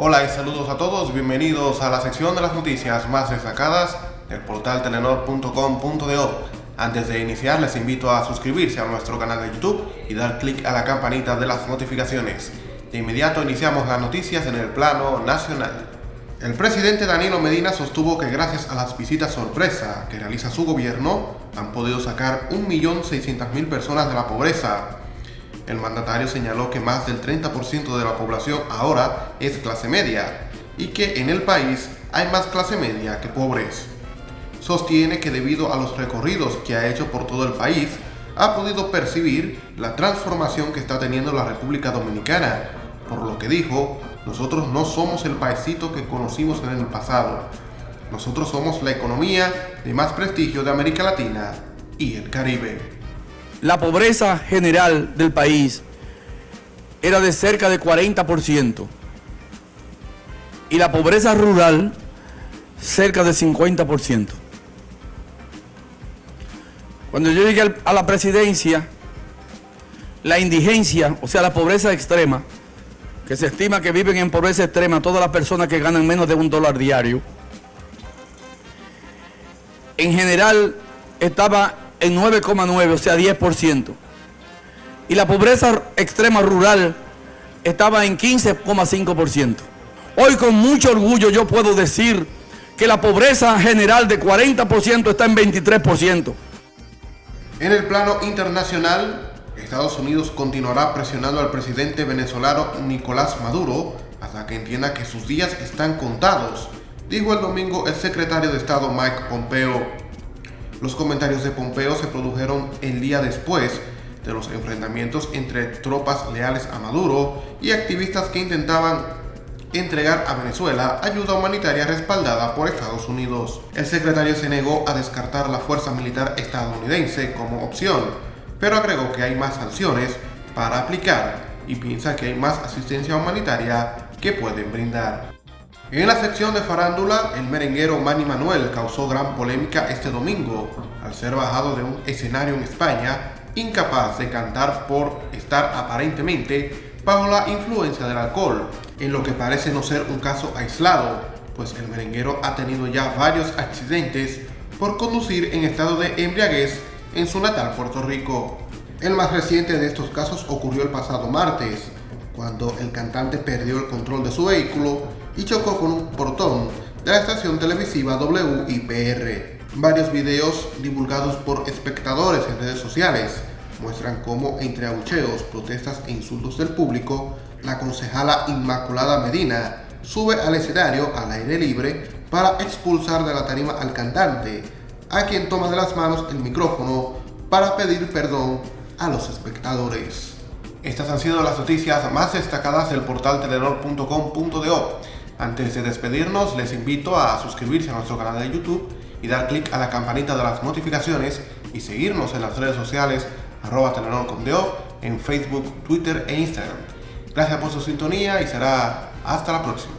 Hola y saludos a todos, bienvenidos a la sección de las noticias más destacadas del portal telenor.com.do. Antes de iniciar les invito a suscribirse a nuestro canal de YouTube y dar clic a la campanita de las notificaciones. De inmediato iniciamos las noticias en el plano nacional. El presidente Danilo Medina sostuvo que gracias a las visitas sorpresa que realiza su gobierno han podido sacar 1.600.000 personas de la pobreza el mandatario señaló que más del 30% de la población ahora es clase media y que en el país hay más clase media que pobres. Sostiene que debido a los recorridos que ha hecho por todo el país, ha podido percibir la transformación que está teniendo la República Dominicana, por lo que dijo, nosotros no somos el paisito que conocimos en el pasado, nosotros somos la economía de más prestigio de América Latina y el Caribe la pobreza general del país era de cerca de 40% y la pobreza rural cerca de 50%. Cuando yo llegué a la presidencia, la indigencia, o sea, la pobreza extrema, que se estima que viven en pobreza extrema todas las personas que ganan menos de un dólar diario, en general estaba en 9,9, o sea 10%. Y la pobreza extrema rural estaba en 15,5%. Hoy con mucho orgullo yo puedo decir que la pobreza general de 40% está en 23%. En el plano internacional, Estados Unidos continuará presionando al presidente venezolano Nicolás Maduro hasta que entienda que sus días están contados, dijo el domingo el secretario de Estado Mike Pompeo. Los comentarios de Pompeo se produjeron el día después de los enfrentamientos entre tropas leales a Maduro y activistas que intentaban entregar a Venezuela ayuda humanitaria respaldada por Estados Unidos. El secretario se negó a descartar la fuerza militar estadounidense como opción, pero agregó que hay más sanciones para aplicar y piensa que hay más asistencia humanitaria que pueden brindar. En la sección de farándula, el merenguero Manny Manuel causó gran polémica este domingo al ser bajado de un escenario en España, incapaz de cantar por estar aparentemente bajo la influencia del alcohol, en lo que parece no ser un caso aislado, pues el merenguero ha tenido ya varios accidentes por conducir en estado de embriaguez en su natal Puerto Rico. El más reciente de estos casos ocurrió el pasado martes, cuando el cantante perdió el control de su vehículo y chocó con un portón de la estación televisiva WIPR. Varios videos divulgados por espectadores en redes sociales muestran cómo entre abucheos, protestas e insultos del público, la concejala Inmaculada Medina sube al escenario al aire libre para expulsar de la tarima al cantante, a quien toma de las manos el micrófono para pedir perdón a los espectadores. Estas han sido las noticias más destacadas del portal telenor.com.do. Antes de despedirnos, les invito a suscribirse a nuestro canal de YouTube y dar clic a la campanita de las notificaciones y seguirnos en las redes sociales arroba en Facebook, Twitter e Instagram. Gracias por su sintonía y será hasta la próxima.